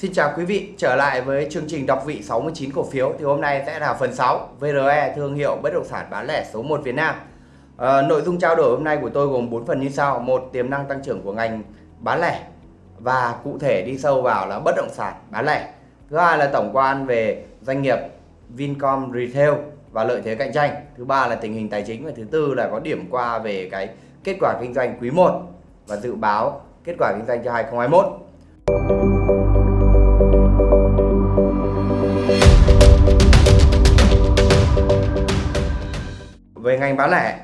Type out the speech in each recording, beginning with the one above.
Xin chào quý vị, trở lại với chương trình đọc vị 69 cổ phiếu thì hôm nay sẽ là phần 6 VRE thương hiệu bất động sản bán lẻ số 1 Việt Nam. À, nội dung trao đổi hôm nay của tôi gồm 4 phần như sau: một tiềm năng tăng trưởng của ngành bán lẻ và cụ thể đi sâu vào là bất động sản bán lẻ. Thứ hai là tổng quan về doanh nghiệp Vincom Retail và lợi thế cạnh tranh. Thứ ba là tình hình tài chính và thứ tư là có điểm qua về cái kết quả kinh doanh quý 1 và dự báo kết quả kinh doanh cho 2021. Về ngành bán lẻ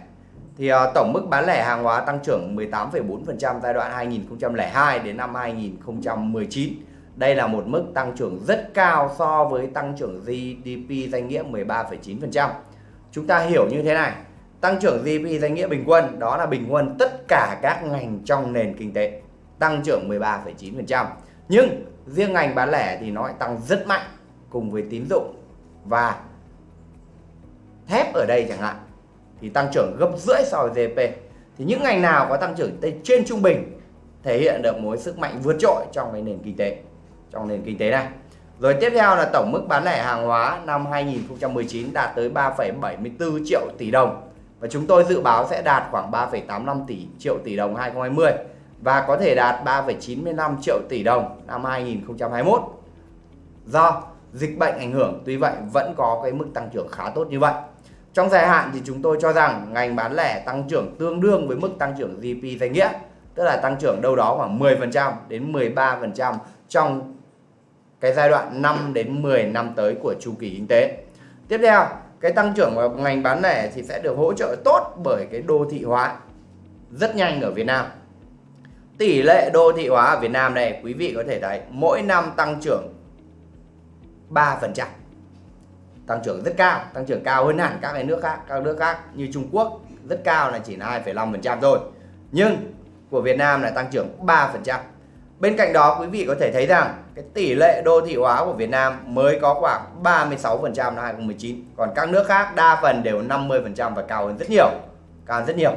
thì uh, tổng mức bán lẻ hàng hóa tăng trưởng 18,4% giai đoạn 2002 đến năm 2019. Đây là một mức tăng trưởng rất cao so với tăng trưởng GDP danh nghĩa 13,9%. Chúng ta hiểu như thế này, tăng trưởng GDP danh nghĩa bình quân đó là bình quân tất cả các ngành trong nền kinh tế tăng trưởng 13,9%. Nhưng riêng ngành bán lẻ thì nó lại tăng rất mạnh cùng với tín dụng và thép ở đây chẳng hạn thì tăng trưởng gấp rưỡi so với GDP. Thì những ngành nào có tăng trưởng trên trung bình thể hiện được mối sức mạnh vượt trội trong cái nền kinh tế, trong nền kinh tế này. Rồi tiếp theo là tổng mức bán lẻ hàng hóa năm 2019 đạt tới 3,74 triệu tỷ đồng và chúng tôi dự báo sẽ đạt khoảng 3,85 tỷ triệu tỷ đồng 2020 và có thể đạt 3,95 triệu tỷ đồng năm 2021. Do dịch bệnh ảnh hưởng tuy vậy vẫn có cái mức tăng trưởng khá tốt như vậy. Trong dài hạn thì chúng tôi cho rằng ngành bán lẻ tăng trưởng tương đương với mức tăng trưởng GDP danh nghĩa, tức là tăng trưởng đâu đó khoảng 10% đến 13% trong cái giai đoạn 5 đến 10 năm tới của chu kỳ kinh tế. Tiếp theo, cái tăng trưởng của ngành bán lẻ thì sẽ được hỗ trợ tốt bởi cái đô thị hóa rất nhanh ở Việt Nam. Tỷ lệ đô thị hóa ở Việt Nam này quý vị có thể thấy mỗi năm tăng trưởng 3% tăng trưởng rất cao tăng trưởng cao hơn hẳn các cái nước khác các nước khác như Trung Quốc rất cao là chỉ là 2,5% thôi. Nhưng của Việt Nam là tăng trưởng 3% bên cạnh đó quý vị có thể thấy rằng cái tỷ lệ đô thị hóa của Việt Nam mới có khoảng 36% năm 2019 còn các nước khác đa phần đều 50% và cao hơn rất nhiều cao hơn rất nhiều.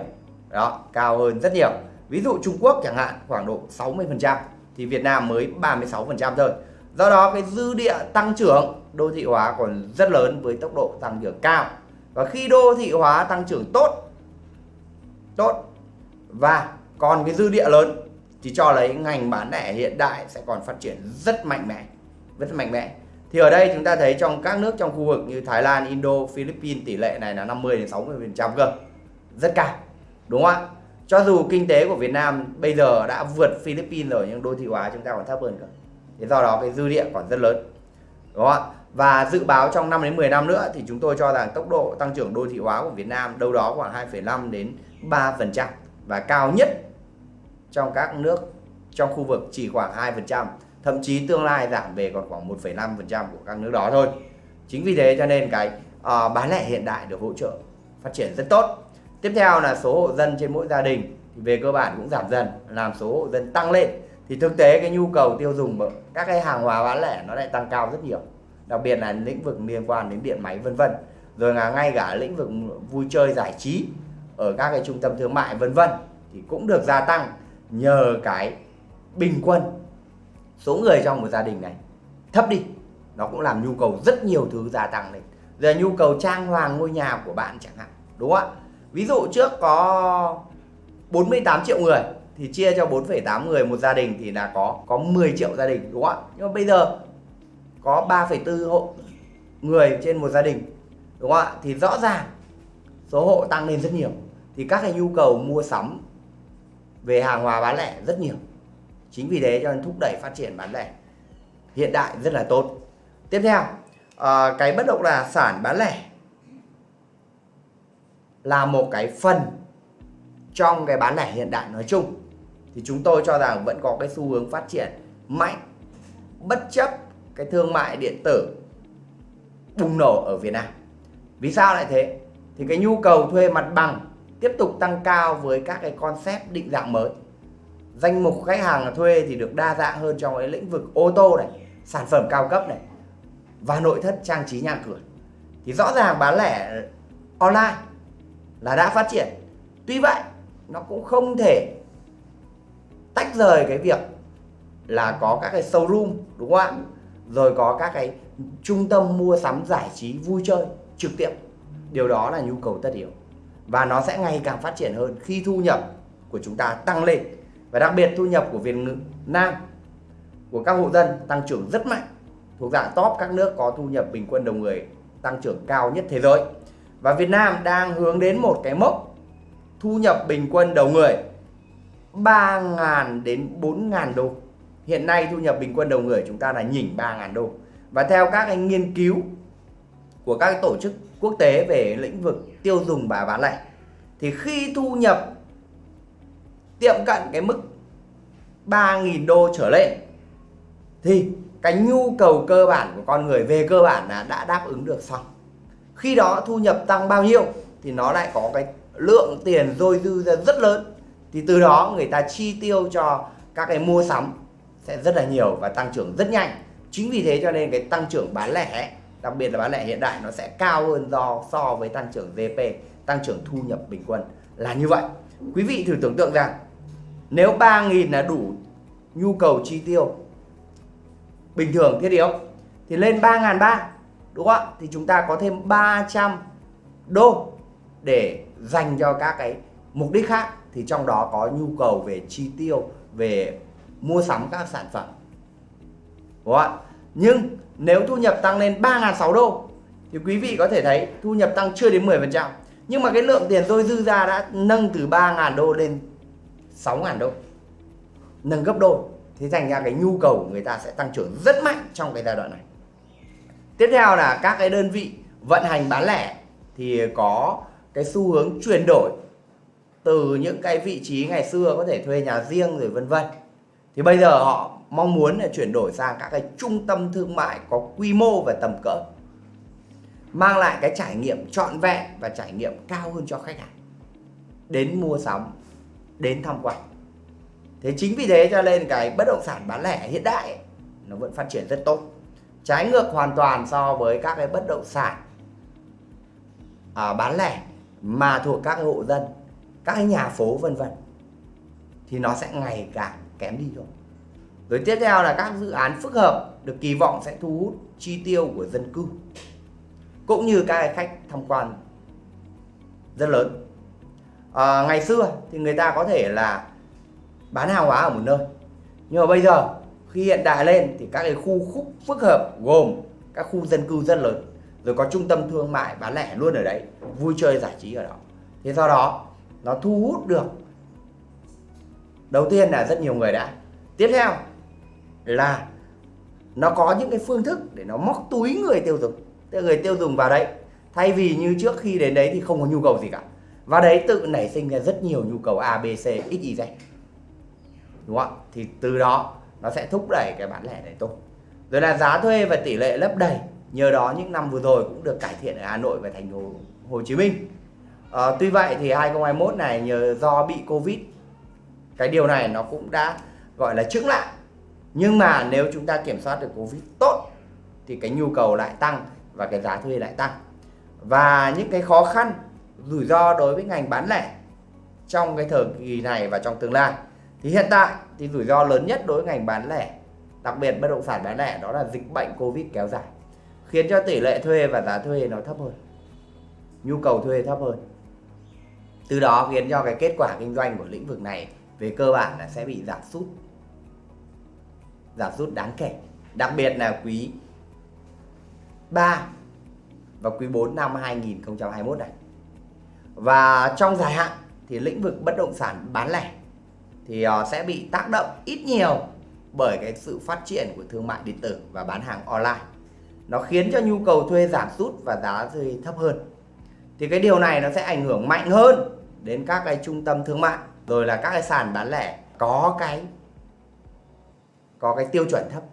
Đó cao hơn rất nhiều. Ví dụ Trung Quốc chẳng hạn khoảng độ 60% thì Việt Nam mới 36% thôi do đó cái dư địa tăng trưởng đô thị hóa còn rất lớn với tốc độ tăng trưởng cao và khi đô thị hóa tăng trưởng tốt tốt và còn cái dư địa lớn thì cho lấy ngành bán lẻ hiện đại sẽ còn phát triển rất mạnh mẽ rất mạnh mẽ thì ở đây chúng ta thấy trong các nước trong khu vực như Thái Lan, Indo, Philippines tỷ lệ này là 50 đến 60% cơ. Rất cao. Đúng không ạ? Cho dù kinh tế của Việt Nam bây giờ đã vượt Philippines rồi nhưng đô thị hóa chúng ta còn thấp hơn cơ. Thế do đó cái dư địa còn rất lớn. Đúng không ạ? Và dự báo trong 5 đến 10 năm nữa thì chúng tôi cho rằng tốc độ tăng trưởng đô thị hóa của Việt Nam đâu đó khoảng 2,5 đến 3% và cao nhất trong các nước trong khu vực chỉ khoảng 2%, thậm chí tương lai giảm về còn khoảng 1,5% của các nước đó thôi. Chính vì thế cho nên cái uh, bán lẻ hiện đại được hỗ trợ phát triển rất tốt. Tiếp theo là số hộ dân trên mỗi gia đình thì về cơ bản cũng giảm dần, làm số hộ dân tăng lên thì thực tế cái nhu cầu tiêu dùng các cái hàng hóa bán lẻ nó lại tăng cao rất nhiều. Đặc biệt là lĩnh vực liên quan đến điện máy, vân vân. Rồi là ngay cả lĩnh vực vui chơi giải trí ở các cái trung tâm thương mại, vân vân, thì cũng được gia tăng nhờ cái bình quân. Số người trong một gia đình này thấp đi, nó cũng làm nhu cầu rất nhiều thứ gia tăng lên. Giờ nhu cầu trang hoàng ngôi nhà của bạn chẳng hạn, đúng không ạ? Ví dụ trước có 48 triệu người thì chia cho 4,8 người một gia đình thì là có có 10 triệu gia đình đúng không ạ? Nhưng mà bây giờ có 3,4 hộ người trên một gia đình đúng không ạ? Thì rõ ràng số hộ tăng lên rất nhiều. Thì các cái nhu cầu mua sắm về hàng hóa bán lẻ rất nhiều. Chính vì thế cho nên thúc đẩy phát triển bán lẻ hiện đại rất là tốt. Tiếp theo à, cái bất động là sản bán lẻ là một cái phần trong cái bán lẻ hiện đại nói chung thì chúng tôi cho rằng vẫn có cái xu hướng phát triển mạnh bất chấp cái thương mại điện tử bùng nổ ở Việt Nam. Vì sao lại thế? Thì cái nhu cầu thuê mặt bằng tiếp tục tăng cao với các cái concept định dạng mới. Danh mục khách hàng thuê thì được đa dạng hơn trong cái lĩnh vực ô tô này, sản phẩm cao cấp này và nội thất trang trí nhà cửa. Thì rõ ràng bán lẻ online là đã phát triển. Tuy vậy, nó cũng không thể tách rời cái việc là có các cái showroom, đúng không ạ? Rồi có các cái trung tâm mua sắm giải trí vui chơi trực tiếp. Điều đó là nhu cầu tất yếu. Và nó sẽ ngày càng phát triển hơn khi thu nhập của chúng ta tăng lên. Và đặc biệt thu nhập của Việt Nam, của các hộ dân tăng trưởng rất mạnh. Thuộc dạng top các nước có thu nhập bình quân đầu người tăng trưởng cao nhất thế giới. Và Việt Nam đang hướng đến một cái mốc thu nhập bình quân đầu người 3.000 đến 4.000 đô. Hiện nay thu nhập bình quân đầu người chúng ta là nhỉnh 3.000 đô. Và theo các anh nghiên cứu của các tổ chức quốc tế về lĩnh vực tiêu dùng và bán lẻ, thì khi thu nhập tiệm cận cái mức 3.000 đô trở lên, thì cái nhu cầu cơ bản của con người về cơ bản là đã đáp ứng được xong. Khi đó thu nhập tăng bao nhiêu thì nó lại có cái lượng tiền dôi dư ra rất lớn thì từ đó người ta chi tiêu cho các cái mua sắm sẽ rất là nhiều và tăng trưởng rất nhanh. Chính vì thế cho nên cái tăng trưởng bán lẻ, đặc biệt là bán lẻ hiện đại, nó sẽ cao hơn do, so với tăng trưởng GDP tăng trưởng thu nhập bình quân là như vậy. Quý vị thử tưởng tượng rằng, nếu 3.000 là đủ nhu cầu chi tiêu bình thường, thiết yếu, thì lên 3.300 đúng không ạ? Thì chúng ta có thêm 300 đô để dành cho các cái mục đích khác thì trong đó có nhu cầu về chi tiêu, về mua sắm các sản phẩm. Đúng không ạ? Nhưng nếu thu nhập tăng lên 3.600 đô, thì quý vị có thể thấy thu nhập tăng chưa đến 10% nhưng mà cái lượng tiền tôi dư ra đã nâng từ 3.000 đô lên 6.000 đô. Nâng gấp đôi. Thế thành ra cái nhu cầu của người ta sẽ tăng trưởng rất mạnh trong cái giai đoạn này. Tiếp theo là các cái đơn vị vận hành bán lẻ thì có cái xu hướng chuyển đổi từ những cái vị trí ngày xưa có thể thuê nhà riêng rồi vân vân. Thì bây giờ họ mong muốn là chuyển đổi sang các cái trung tâm thương mại có quy mô và tầm cỡ mang lại cái trải nghiệm trọn vẹn và trải nghiệm cao hơn cho khách hàng. Đến mua sắm đến tham quan. Thế chính vì thế cho nên cái bất động sản bán lẻ hiện đại ấy, nó vẫn phát triển rất tốt. Trái ngược hoàn toàn so với các cái bất động sản à, bán lẻ mà thuộc các hộ dân các cái nhà phố vân vân thì nó sẽ ngày càng kém đi thôi rồi tiếp theo là các dự án phức hợp được kỳ vọng sẽ thu hút chi tiêu của dân cư cũng như các khách tham quan rất lớn. À, ngày xưa thì người ta có thể là bán hàng hóa ở một nơi nhưng mà bây giờ khi hiện đại lên thì các cái khu khúc phức hợp gồm các khu dân cư rất lớn rồi có trung tâm thương mại bán lẻ luôn ở đấy vui chơi giải trí ở đó. Thế do đó nó thu hút được. Đầu tiên là rất nhiều người đã. Tiếp theo là nó có những cái phương thức để nó móc túi người tiêu dùng. Tức người tiêu dùng vào đấy. Thay vì như trước khi đến đấy thì không có nhu cầu gì cả. Và đấy tự nảy sinh ra rất nhiều nhu cầu A, B, C, X, Y, Z. Đúng không ạ? Thì từ đó nó sẽ thúc đẩy cái bán lẻ này tốt. Rồi là giá thuê và tỷ lệ lấp đầy. Nhờ đó những năm vừa rồi cũng được cải thiện ở Hà Nội và thành phố Hồ Chí Minh à, tuy vậy thì 2021 này nhờ do bị Covid cái điều này nó cũng đã gọi là chững lại. Nhưng mà nếu chúng ta kiểm soát được Covid tốt thì cái nhu cầu lại tăng và cái giá thuê lại tăng. Và những cái khó khăn rủi ro đối với ngành bán lẻ trong cái thời kỳ này và trong tương lai. Thì hiện tại thì rủi ro lớn nhất đối với ngành bán lẻ đặc biệt bất động sản bán lẻ đó là dịch bệnh Covid kéo dài khiến cho tỷ lệ thuê và giá thuê nó thấp hơn nhu cầu thuê thấp hơn từ đó khiến cho cái kết quả kinh doanh của lĩnh vực này về cơ bản là sẽ bị giảm sút. Giảm sút đáng kể. Đặc biệt là quý 3 và quý 4 năm 2021 này. Và trong dài hạn thì lĩnh vực bất động sản bán lẻ thì ờ, sẽ bị tác động ít nhiều bởi cái sự phát triển của thương mại điện tử và bán hàng online. Nó khiến cho nhu cầu thuê giảm sút và giá thuê thấp hơn. Thì cái điều này nó sẽ ảnh hưởng mạnh hơn đến các cái trung tâm thương mại, rồi là các cái sàn bán lẻ có cái có cái tiêu chuẩn thấp.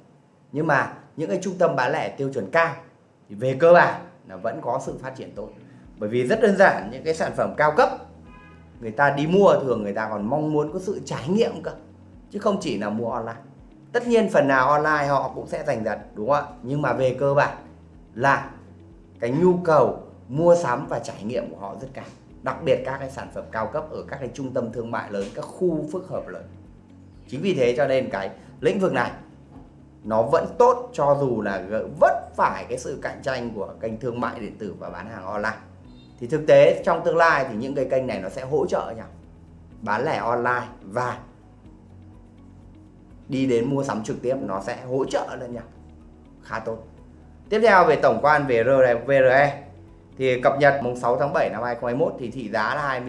Nhưng mà những cái trung tâm bán lẻ tiêu chuẩn cao thì về cơ bản là vẫn có sự phát triển tốt. Bởi vì rất đơn giản, những cái sản phẩm cao cấp, người ta đi mua thường người ta còn mong muốn có sự trải nghiệm cơ, chứ không chỉ là mua online. Tất nhiên phần nào online họ cũng sẽ giành giật, đúng không ạ? Nhưng mà về cơ bản là cái nhu cầu mua sắm và trải nghiệm của họ rất cao đặc biệt các cái sản phẩm cao cấp ở các cái trung tâm thương mại lớn, các khu phức hợp lớn. Chính vì thế cho nên cái lĩnh vực này nó vẫn tốt cho dù là vất phải cái sự cạnh tranh của kênh thương mại điện tử và bán hàng online. Thì thực tế trong tương lai thì những cái kênh này nó sẽ hỗ trợ nhau. Bán lẻ online và đi đến mua sắm trực tiếp nó sẽ hỗ trợ lẫn nhau. Khá tốt. Tiếp theo về tổng quan về VRE thì cập nhật mùng 6 tháng 7 năm 2021 thì thị giá là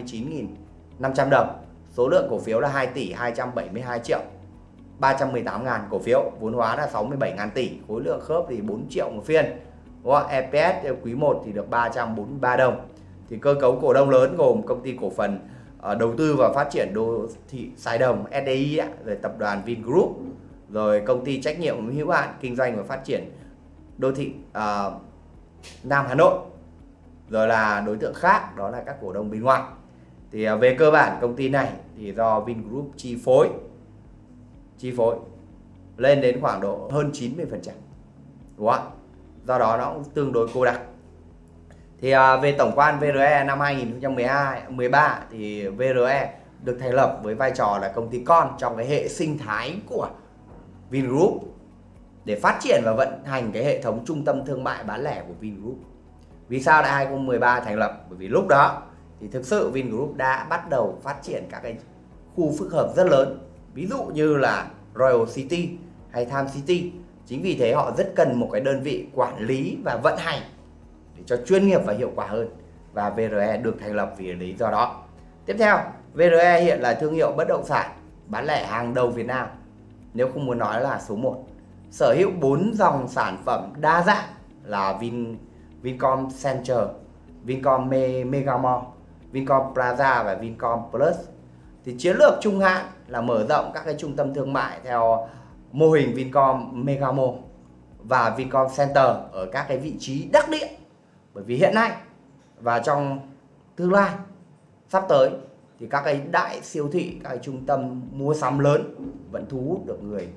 29.500 đồng. Số lượng cổ phiếu là 2 tỷ 272 triệu 318.000 cổ phiếu vốn hóa là 67.000 tỷ. Khối lượng khớp thì 4 triệu một phiên. Đúng không? EPS quý 1 thì được 343 đồng. Thì cơ cấu cổ đông lớn gồm công ty cổ phần uh, đầu tư và phát triển đô thị Sài Đồng SDI rồi tập đoàn Vingroup rồi công ty trách nhiệm hữu hạn kinh doanh và phát triển đô thị uh, Nam Hà Nội rồi là đối tượng khác, đó là các cổ đông bên ngoài. Thì à, về cơ bản công ty này thì do Vingroup chi phối. Chi phối lên đến khoảng độ hơn 90% đúng không do đó nó cũng tương đối cô đặc. Thì à, về tổng quan VRE năm 2012 13 thì VRE được thành lập với vai trò là công ty con trong cái hệ sinh thái của Vingroup để phát triển và vận hành cái hệ thống trung tâm thương mại bán lẻ của Vingroup. Vì sao lại 2013 thành lập? Bởi vì lúc đó thì thực sự Vingroup đã bắt đầu phát triển các cái khu phức hợp rất lớn. Ví dụ như là Royal City hay Time City. Chính vì thế họ rất cần một cái đơn vị quản lý và vận hành để cho chuyên nghiệp và hiệu quả hơn. Và VRE được thành lập vì lý do đó. Tiếp theo, VRE hiện là thương hiệu bất động sản bán lẻ hàng đầu Việt Nam. Nếu không muốn nói là số 1. Sở hữu 4 dòng sản phẩm đa dạng là Vin Vincom Center, Vincom Megamall, Vincom Plaza và Vincom Plus. Thì chiến lược trung hạn là mở rộng các cái trung tâm thương mại theo mô hình Vincom Megamall và Vincom Center ở các cái vị trí đắc địa. Bởi vì hiện nay và trong tương lai sắp tới thì các cái đại siêu thị, các cái trung tâm mua sắm lớn vẫn thu hút được người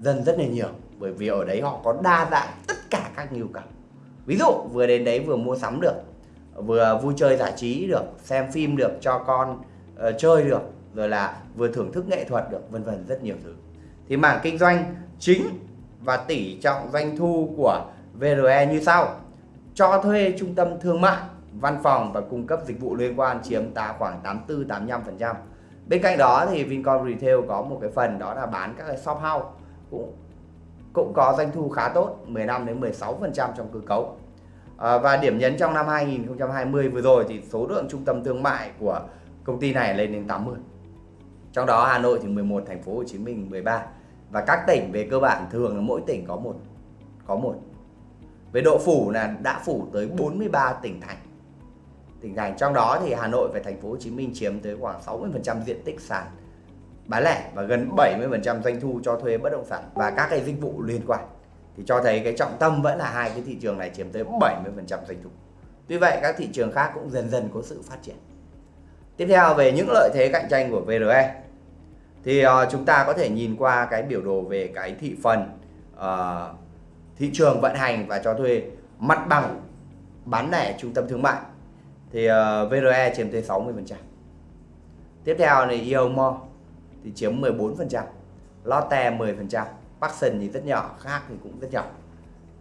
dân rất là nhiều bởi vì ở đấy họ có đa dạng tất cả các nhu cầu. Ví dụ vừa đến đấy vừa mua sắm được, vừa vui chơi giải trí được, xem phim được cho con uh, chơi được, rồi là vừa thưởng thức nghệ thuật được, vân vân rất nhiều thứ. Thì mảng kinh doanh chính và tỷ trọng doanh thu của VRE như sau. Cho thuê trung tâm thương mại văn phòng và cung cấp dịch vụ liên quan chiếm ta khoảng 84-85%. Bên cạnh đó thì Vincom Retail có một cái phần đó là bán các cái shop house cũng cũng có doanh thu khá tốt 15 đến 16% trong cơ cấu. À, và điểm nhấn trong năm 2020 vừa rồi thì số lượng trung tâm thương mại của công ty này lên đến 80. Trong đó Hà Nội thì 11, thành phố Hồ Chí Minh 13 và các tỉnh về cơ bản thường là mỗi tỉnh có một có một. Về độ phủ là đã phủ tới 43 tỉnh thành tỉnh thành trong đó thì Hà Nội và thành phố Hồ Chí Minh chiếm tới khoảng 60% diện tích sàn bán lẻ và gần 70% doanh thu cho thuê bất động sản và các cái dịch vụ liên quan thì cho thấy cái trọng tâm vẫn là hai cái thị trường này chiếm tới 70% doanh thu. Tuy vậy các thị trường khác cũng dần dần có sự phát triển. Tiếp theo về những lợi thế cạnh tranh của VRE thì uh, chúng ta có thể nhìn qua cái biểu đồ về cái thị phần uh, thị trường vận hành và cho thuê mặt bằng bán lẻ trung tâm thương mại thì ờ, uh, VRE chiếm tới 60%. Tiếp theo là Eomo thì chiếm 14%, Lotte 10%, Paxson thì rất nhỏ, khác thì cũng rất nhỏ.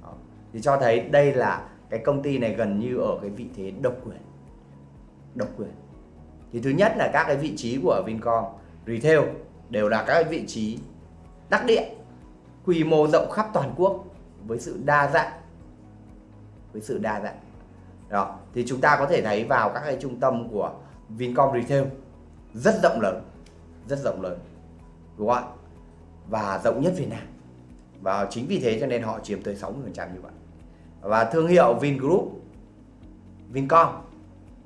Đó. Thì cho thấy đây là cái công ty này gần như ở cái vị thế độc quyền. Độc quyền. Thì thứ nhất là các cái vị trí của Vincom Retail đều là các cái vị trí đắc địa, quy mô rộng khắp toàn quốc với sự đa dạng với sự đa dạng đó thì chúng ta có thể thấy vào các cái trung tâm của Vincom Retail rất rộng lớn rất rộng lớn đúng không ạ? Và rộng nhất Việt Nam. Và chính vì thế cho nên họ chiếm tới 60% như vậy. Và thương hiệu Vingroup Vincom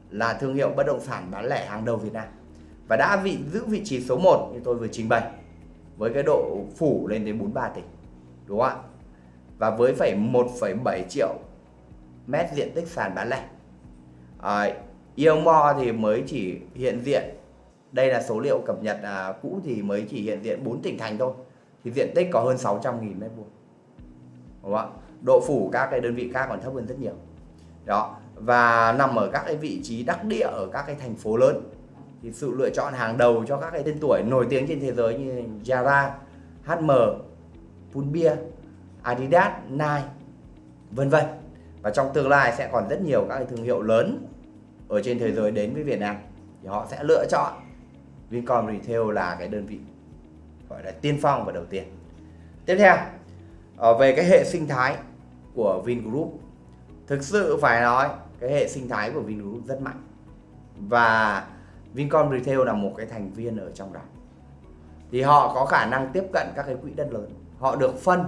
là thương hiệu bất động sản bán lẻ hàng đầu Việt Nam. Và đã vị giữ vị trí số 1 như tôi vừa trình bày với cái độ phủ lên đến 43 tỉnh, đúng không ạ? Và với phải 1,7 triệu mét diện tích sàn bán lẻ. À, Eomore thì mới chỉ hiện diện đây là số liệu cập nhật à, cũ thì mới chỉ hiện diện 4 tỉnh thành thôi. Thì diện tích có hơn 600 nghìn mét vuông. Đúng không ạ? Độ phủ các cái đơn vị khác còn thấp hơn rất nhiều. Đó và nằm ở các cái vị trí đắc địa ở các cái thành phố lớn. Thì sự lựa chọn hàng đầu cho các cái tên tuổi nổi tiếng trên thế giới như Zara HM, Pull&Bear, Adidas, Nike, vân vân. Và trong tương lai sẽ còn rất nhiều các cái thương hiệu lớn ở trên thế giới đến với Việt Nam. Thì họ sẽ lựa chọn Vincom Retail là cái đơn vị gọi là tiên phong và đầu tiên. Tiếp theo ờ, về cái hệ sinh thái của Vingroup. Thực sự phải nói, cái hệ sinh thái của Vingroup rất mạnh. Và Vincom Retail là một cái thành viên ở trong đó. Thì họ có khả năng tiếp cận các cái quỹ đất lớn. Họ được phân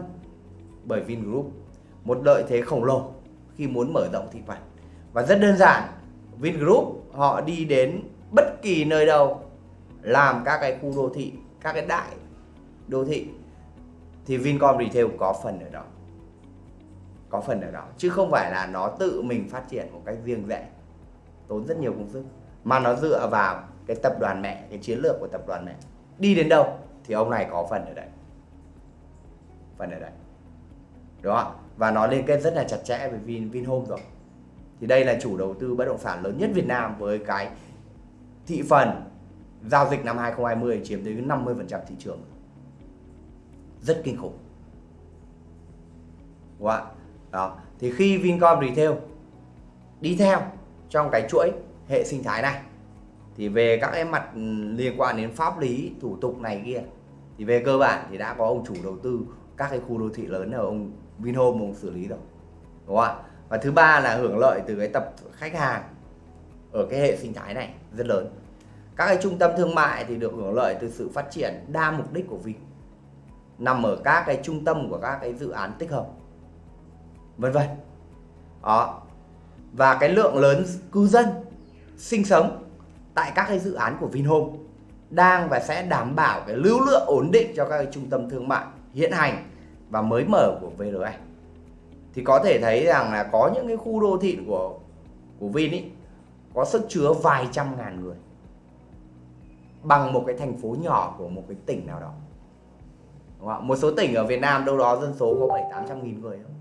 bởi Vingroup, một lợi thế khổng lồ khi muốn mở rộng thị phần. Và rất đơn giản, Vingroup họ đi đến bất kỳ nơi đâu làm các cái khu đô thị, các cái đại đô thị, thì Vincom Retail có phần ở đó. Có phần ở đó, chứ không phải là nó tự mình phát triển một cách riêng rẽ. Tốn rất nhiều công sức, mà nó dựa vào cái tập đoàn mẹ, cái chiến lược của tập đoàn mẹ. Đi đến đâu thì ông này có phần ở đây phần ở đây đúng không và nó liên kết rất là chặt chẽ với Vin, Vinhome rồi. Thì đây là chủ đầu tư bất động sản lớn nhất Việt Nam với cái thị phần giao dịch năm 2020 chiếm tới 50% thị trường. Rất kinh khủng. Đúng không? đó, thì khi Vincom Retail, đi theo trong cái chuỗi hệ sinh thái này, thì về các cái mặt liên quan đến pháp lý, thủ tục này kia, thì về cơ bản thì đã có ông chủ đầu tư các cái khu đô thị lớn ở ông Vinhome ông xử lý rồi. Đúng không ạ? Và thứ ba là hưởng lợi từ cái tập khách hàng ở cái hệ sinh thái này rất lớn các cái trung tâm thương mại thì được hưởng lợi từ sự phát triển đa mục đích của Vin nằm ở các cái trung tâm của các cái dự án tích hợp vân vân. Đó. Và cái lượng lớn cư dân sinh sống tại các cái dự án của Vinhome đang và sẽ đảm bảo cái lưu lượng ổn định cho các cái trung tâm thương mại hiện hành và mới mở của VRE thì có thể thấy rằng là có những cái khu đô thị của của Vin ý, có sức chứa vài trăm ngàn người bằng một cái thành phố nhỏ của một cái tỉnh nào đó. Đúng không? một số tỉnh ở Việt Nam đâu đó dân số có bảy tám trăm nghìn người không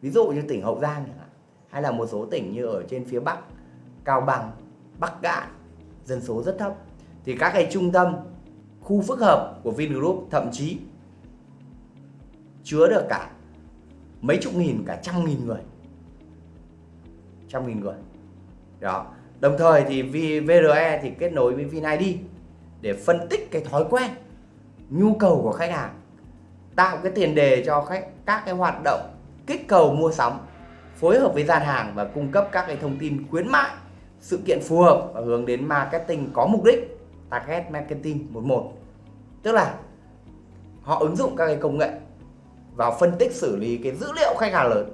ví dụ như tỉnh Hậu Giang chẳng hạn, hay là một số tỉnh như ở trên phía Bắc, Cao Bằng, Bắc Cạn, dân số rất thấp. Thì các cái trung tâm, khu phức hợp của Vingroup thậm chí chứa được cả mấy chục nghìn, cả trăm nghìn người. Trăm nghìn người. Đó đồng thời thì VRE thì kết nối với VinID để phân tích cái thói quen, nhu cầu của khách hàng, tạo cái tiền đề cho khách, các cái hoạt động, kích cầu mua sắm, phối hợp với gian hàng và cung cấp các cái thông tin khuyến mại, sự kiện phù hợp và hướng đến marketing có mục đích, target marketing 11 tức là họ ứng dụng các cái công nghệ vào phân tích xử lý cái dữ liệu khách hàng lớn,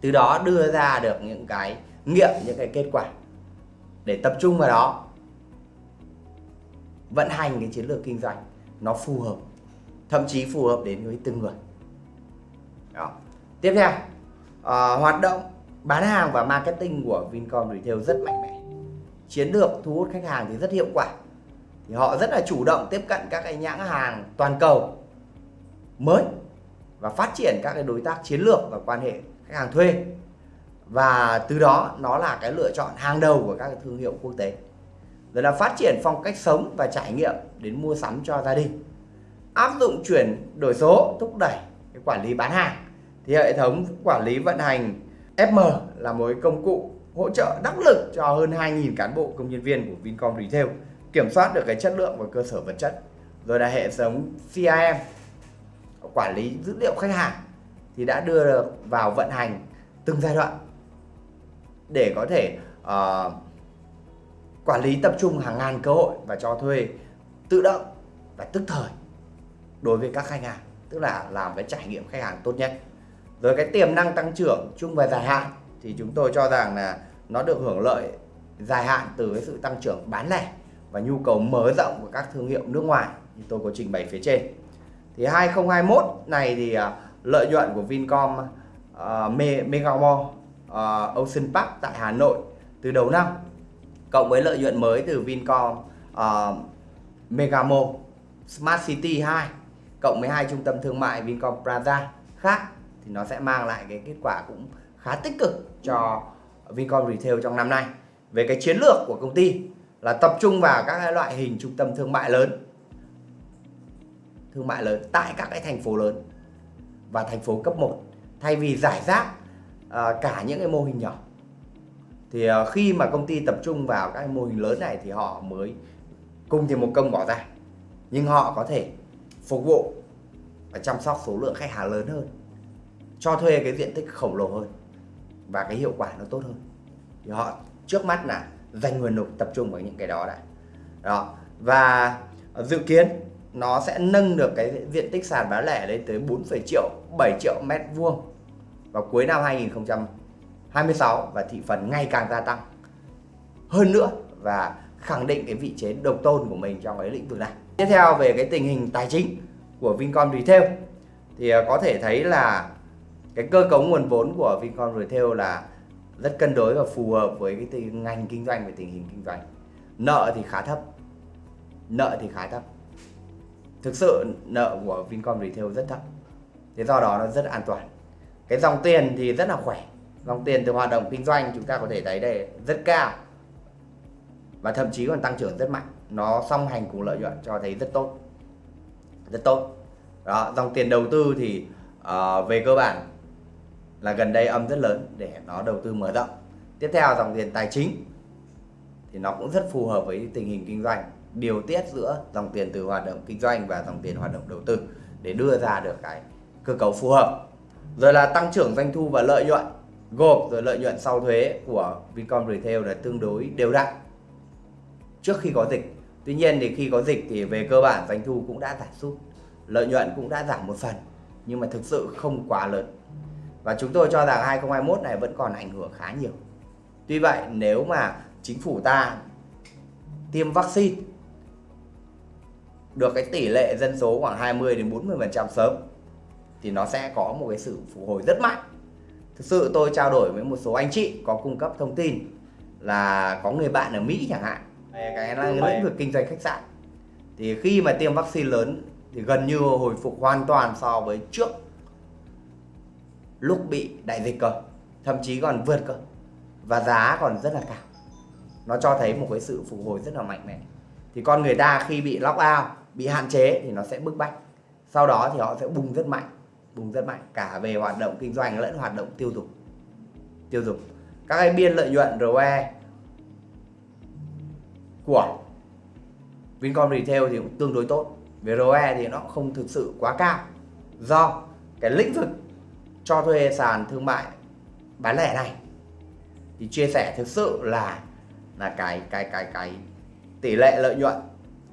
từ đó đưa ra được những cái nghiệm, những cái kết quả để tập trung vào đó. Vận hành cái chiến lược kinh doanh nó phù hợp thậm chí phù hợp đến với từng người. Đó. tiếp theo à, hoạt động bán hàng và marketing của Vincom Retail rất mạnh mẽ. Chiến lược thu hút khách hàng thì rất hiệu quả. Thì họ rất là chủ động tiếp cận các cái nhãn hàng toàn cầu mới và phát triển các cái đối tác chiến lược và quan hệ khách hàng thuê và từ đó nó là cái lựa chọn hàng đầu của các thương hiệu quốc tế. Rồi là phát triển phong cách sống và trải nghiệm đến mua sắm cho gia đình. Áp dụng chuyển đổi số, thúc đẩy cái quản lý bán hàng. Thì hệ thống quản lý vận hành FM là một công cụ hỗ trợ đắc lực cho hơn 2.000 cán bộ công nhân viên của Vincom Retail kiểm soát được cái chất lượng và cơ sở vật chất. Rồi là hệ thống CRM quản lý dữ liệu khách hàng, thì đã đưa được vào vận hành từng giai đoạn để có thể uh, quản lý tập trung hàng ngàn cơ hội và cho thuê tự động và tức thời đối với các khách hàng tức là làm cái trải nghiệm khách hàng tốt nhất. Rồi cái tiềm năng tăng trưởng chung và dài hạn thì chúng tôi cho rằng là nó được hưởng lợi dài hạn từ cái sự tăng trưởng bán lẻ và nhu cầu mở rộng của các thương hiệu nước ngoài như tôi có trình bày phía trên. Thì 2021 này thì uh, lợi nhuận của Vincom ờ, uh, Megamall uh, Ocean Park tại Hà Nội từ đầu năm cộng với lợi nhuận mới từ Vincom ờ, uh, Megamall Smart City 2 cộng với hai trung tâm thương mại Vincom Plaza khác thì nó sẽ mang lại cái kết quả cũng khá tích cực cho Vincom Retail trong năm nay. Về cái chiến lược của công ty là tập trung vào các loại hình trung tâm thương mại lớn thương mại lớn tại các cái thành phố lớn và thành phố cấp 1 thay vì giải rác À, cả những cái mô hình nhỏ. Thì à, khi mà công ty tập trung vào các mô hình lớn này thì họ mới cùng thì một công bỏ ra. Nhưng họ có thể phục vụ và chăm sóc số lượng khách hàng lớn hơn cho thuê cái diện tích khổng lồ hơn và cái hiệu quả nó tốt hơn. Thì họ trước mắt là dành nguồn lực tập trung vào những cái đó đã. Đó. Và dự kiến nó sẽ nâng được cái diện tích sàn bán lẻ lên tới 4,7 triệu 7 triệu mét vuông vào cuối năm 2026 và thị phần ngày càng gia tăng hơn nữa và khẳng định cái vị thế độc tôn của mình trong cái lĩnh vực này. Tiếp theo về cái tình hình tài chính của Vincom Retail thì à, có thể thấy là cái cơ cấu nguồn vốn của Vincom Retail là rất cân đối và phù hợp với cái tình, ngành kinh doanh và tình hình kinh doanh. Nợ thì khá thấp. Nợ thì khá thấp. Thực sự nợ của Vincom Retail rất thấp. Thế do đó nó rất an toàn. Cái dòng tiền thì rất là khỏe. Dòng tiền từ hoạt động kinh doanh chúng ta có thể thấy đây rất cao. Và thậm chí còn tăng trưởng rất mạnh. Nó song hành cùng lợi nhuận cho thấy rất tốt. Rất tốt. Đó, dòng tiền đầu tư thì uh, về cơ bản là gần đây âm rất lớn để nó đầu tư mở rộng tiếp theo dòng tiền tài chính thì nó cũng rất phù hợp với tình hình kinh doanh điều tiết giữa dòng tiền từ hoạt động kinh doanh và dòng tiền hoạt động đầu tư để đưa ra được cái cơ cấu phù hợp rồi là tăng trưởng doanh thu và lợi nhuận. Gộp rồi lợi nhuận sau thuế của Vincom Retail là tương đối đều đặn trước khi có dịch. Tuy nhiên thì khi có dịch thì về cơ bản doanh thu cũng đã giảm sút, lợi nhuận cũng đã giảm một phần, nhưng mà thực sự không quá lớn. Và chúng tôi cho rằng 2021 này vẫn còn ảnh hưởng khá nhiều. Tuy vậy, nếu mà chính phủ ta tiêm vaccine, được cái tỷ lệ dân số khoảng 20 đến 40% sớm thì nó sẽ có một cái sự phục hồi rất mạnh. Thực sự tôi trao đổi với một số anh chị có cung cấp thông tin là có người bạn ở Mỹ chẳng hạn. Cái lĩnh vực kinh doanh khách sạn. Thì khi mà tiêm vaccine lớn thì gần như hồi phục hoàn toàn so với trước lúc bị đại dịch cơ thậm chí còn vượt cơ và giá còn rất là cao. Nó cho thấy một cái sự phục hồi rất là mạnh mẽ. Thì con người ta khi bị lock out bị hạn chế thì nó sẽ bức bách. Sau đó thì họ sẽ bùng rất mạnh bùng rất mạnh, cả về hoạt động kinh doanh lẫn hoạt động tiêu dùng. Tiêu dùng. Các cái biên lợi nhuận ROE của Vincom Retail thì cũng tương đối tốt. Về ROE thì nó không thực sự quá cao. Do cái lĩnh vực cho thuê sàn thương mại bán lẻ này thì chia sẻ thực sự là là cái cái cái cái tỷ lệ lợi nhuận,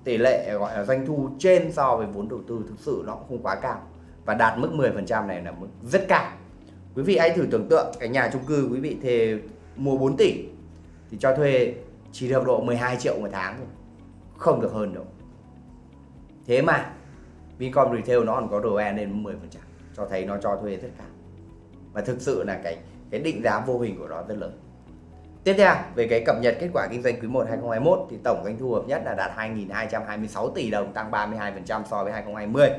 tỷ lệ, gọi là doanh thu trên so với vốn đầu tư thực sự nó cũng không quá cao và đạt mức 10% này là mức rất cao. Quý vị hãy thử tưởng tượng cái nhà chung cư quý vị thề mua 4 tỷ thì cho thuê chỉ được độ 12 triệu một tháng thôi. Không được hơn đâu. Thế mà Vincom Retail nó còn có ROE lên 10% cho thấy nó cho thuê rất cao. Và thực sự là cái cái định giá vô hình của nó rất lớn. Tiếp theo, về cái cập nhật kết quả kinh doanh quý 1 2021 thì tổng doanh thu hợp nhất là đạt 2.226 tỷ đồng, tăng 32% so với 2020.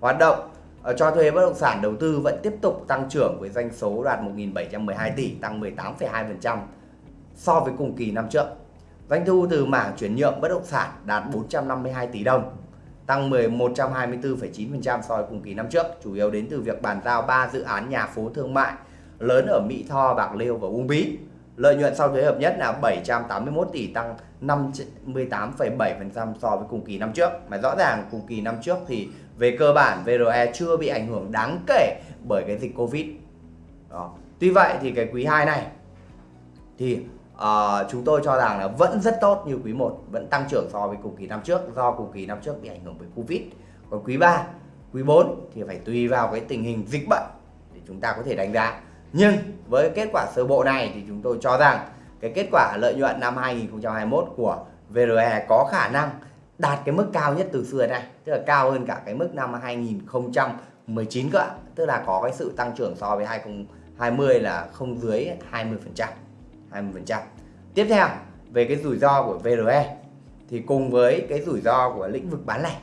Hoạt động Ờ, cho thuê bất động sản đầu tư vẫn tiếp tục tăng trưởng với doanh số đạt 1.712 tỷ tăng 18,2% so với cùng kỳ năm trước. Doanh thu từ mảng chuyển nhượng bất động sản đạt 452 tỷ đồng tăng 124,9% so với cùng kỳ năm trước, chủ yếu đến từ việc bàn giao 3 dự án nhà phố thương mại lớn ở Mỹ Tho, Bạc Liêu và Uông Bí. Lợi nhuận sau thuế hợp nhất là 781 tỷ tăng 58,7% so với cùng kỳ năm trước. Mà rõ ràng cùng kỳ năm trước thì về cơ bản VRE chưa bị ảnh hưởng đáng kể bởi cái dịch Covid. Đó. Tuy vậy thì cái quý 2 này thì uh, chúng tôi cho rằng là vẫn rất tốt như quý 1 vẫn tăng trưởng so với cùng kỳ năm trước do cùng kỳ năm trước bị ảnh hưởng bởi Covid còn quý 3 quý 4 thì phải tùy vào cái tình hình dịch bệnh để chúng ta có thể đánh giá nhưng với kết quả sơ bộ này thì chúng tôi cho rằng cái kết quả lợi nhuận năm 2021 của VRE có khả năng đạt cái mức cao nhất từ xưa này tức là cao hơn cả cái mức năm 2019 cơ tức là có cái sự tăng trưởng so với 2020 là không dưới 20%, 20%. Tiếp theo, về cái rủi ro của VRE thì cùng với cái rủi ro của lĩnh vực bán lẻ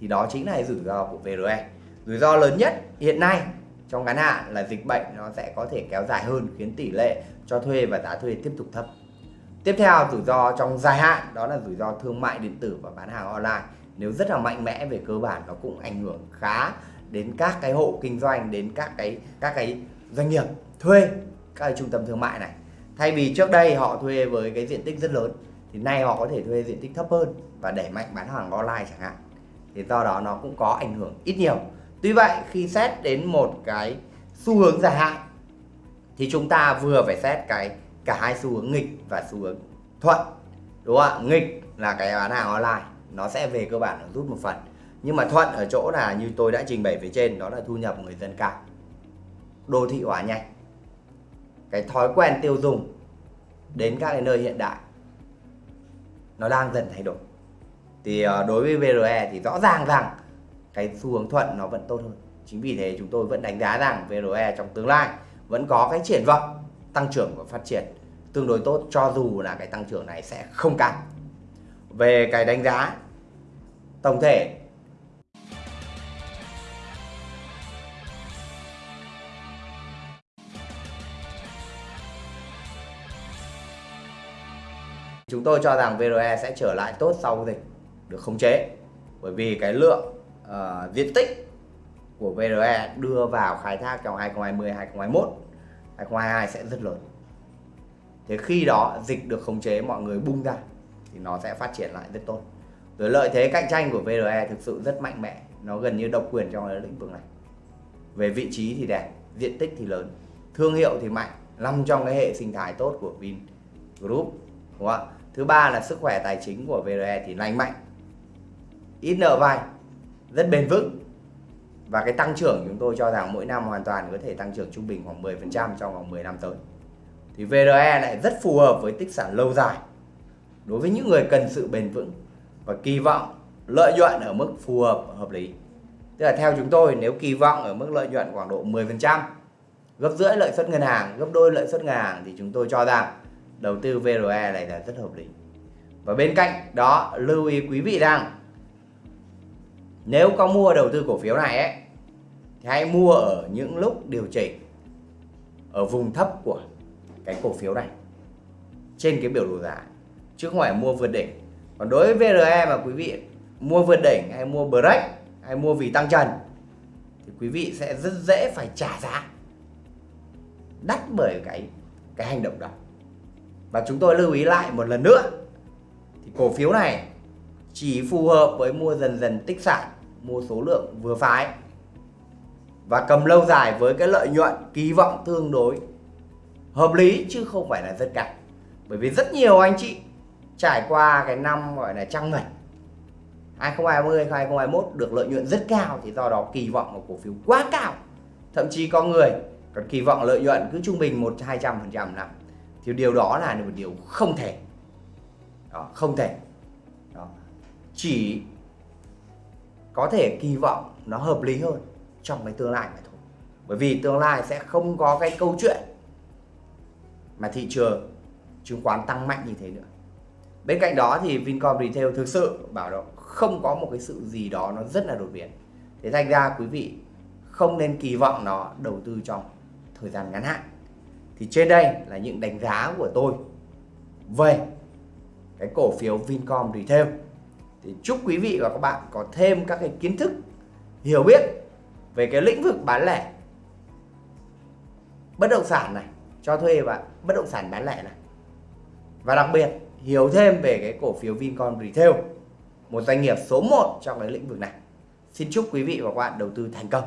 thì đó chính là rủi ro của VRE. Rủi ro lớn nhất hiện nay trong ngắn hạn là dịch bệnh nó sẽ có thể kéo dài hơn khiến tỷ lệ cho thuê và giá thuê tiếp tục thấp. Tiếp theo, rủi ro trong dài hạn, đó là rủi ro thương mại điện tử và bán hàng online. Nếu rất là mạnh mẽ về cơ bản, nó cũng ảnh hưởng khá đến các cái hộ kinh doanh, đến các cái các cái doanh nghiệp thuê các cái trung tâm thương mại này. Thay vì trước đây họ thuê với cái diện tích rất lớn, thì nay họ có thể thuê diện tích thấp hơn và đẩy mạnh bán hàng online chẳng hạn. Thì do đó nó cũng có ảnh hưởng ít nhiều. Tuy vậy, khi xét đến một cái xu hướng dài hạn, thì chúng ta vừa phải xét cái cả hai xu hướng nghịch và xu hướng thuận, đúng không ạ? Nghịch là cái bán hàng online, nó sẽ về cơ bản rút một phần. Nhưng mà thuận ở chỗ là như tôi đã trình bày phía trên, đó là thu nhập người dân cao. Đô thị hóa nhanh. Cái thói quen tiêu dùng đến các cái nơi hiện đại, nó đang dần thay đổi. Thì ờ, đối với VRE thì rõ ràng rằng cái xu hướng thuận nó vẫn tốt hơn. Chính vì thế chúng tôi vẫn đánh giá rằng VRE trong tương lai vẫn có cái triển vọng tăng trưởng và phát triển tương đối tốt cho dù là cái tăng trưởng này sẽ không cao. Về cái đánh giá tổng thể chúng tôi cho rằng VRE sẽ trở lại tốt sau dịch được khống chế bởi vì cái lượng uh, diện tích của VRE đưa vào khai thác trong 2020 2021 2022 sẽ rất lớn. Thế khi đó dịch được khống chế mọi người bung ra thì nó sẽ phát triển lại rất tốt. Rồi lợi thế cạnh tranh của VRE thực sự rất mạnh mẽ. Nó gần như độc quyền trong cái lĩnh vực này. Về vị trí thì đẹp diện tích thì lớn thương hiệu thì mạnh nằm trong cái hệ sinh thái tốt của Vin Group, đúng không ạ? Thứ ba là sức khỏe tài chính của VRE thì lành mạnh ít nợ vay rất bền vững và cái tăng trưởng chúng tôi cho rằng mỗi năm hoàn toàn có thể tăng trưởng trung bình khoảng 10% trong vòng 10 năm tới. Thì VRE lại rất phù hợp với tích sản lâu dài đối với những người cần sự bền vững và kỳ vọng lợi nhuận ở mức phù hợp hợp lý. Tức là theo chúng tôi, nếu kỳ vọng ở mức lợi nhuận khoảng độ 10% gấp rưỡi lợi suất ngân hàng, gấp đôi lợi suất ngân hàng thì chúng tôi cho rằng đầu tư VRE này là rất hợp lý. Và bên cạnh đó, lưu ý quý vị rằng nếu có mua đầu tư cổ phiếu này ấy, thì hãy mua ở những lúc điều chỉnh ở vùng thấp của cái cổ phiếu này trên cái biểu đồ giá chứ không phải mua vượt đỉnh. Còn đối với VRE mà quý vị mua vượt đỉnh hay mua break hay mua vì tăng trần thì quý vị sẽ rất dễ phải trả giá đắt bởi cái cái hành động đó. Và chúng tôi lưu ý lại một lần nữa thì cổ phiếu này chỉ phù hợp với mua dần dần tích sản mua số lượng vừa phải và cầm lâu dài với cái lợi nhuận kỳ vọng tương đối hợp lý chứ không phải là rất cao. Bởi vì rất nhiều anh chị trải qua cái năm gọi là trăng mật 2020 2021 được lợi nhuận rất cao thì do đó kỳ vọng của cổ phiếu quá cao. Thậm chí có người còn kỳ vọng lợi nhuận cứ trung bình một hai trăm phần trăm năm. Thì điều đó là một điều không thể. Đó, không thể. Đó. chỉ có thể kỳ vọng nó hợp lý hơn trong cái tương lai mà thôi. Bởi vì tương lai sẽ không có cái câu chuyện mà thị trường chứng khoán tăng mạnh như thế nữa. Bên cạnh đó thì Vincom Retail thực sự bảo đó, không có một cái sự gì đó nó rất là đột biến. Thế thành ra quý vị không nên kỳ vọng nó đầu tư trong thời gian ngắn hạn. Thì trên đây là những đánh giá của tôi về cái cổ phiếu Vincom Retail thì chúc quý vị và các bạn có thêm các cái kiến thức, hiểu biết về cái lĩnh vực bán lẻ. Bất động sản này, cho thuê và bất động sản bán lẻ này. Và đặc biệt, hiểu thêm về cái cổ phiếu Vincom Retail, một doanh nghiệp số 1 trong cái lĩnh vực này. Xin chúc quý vị và các bạn đầu tư thành công.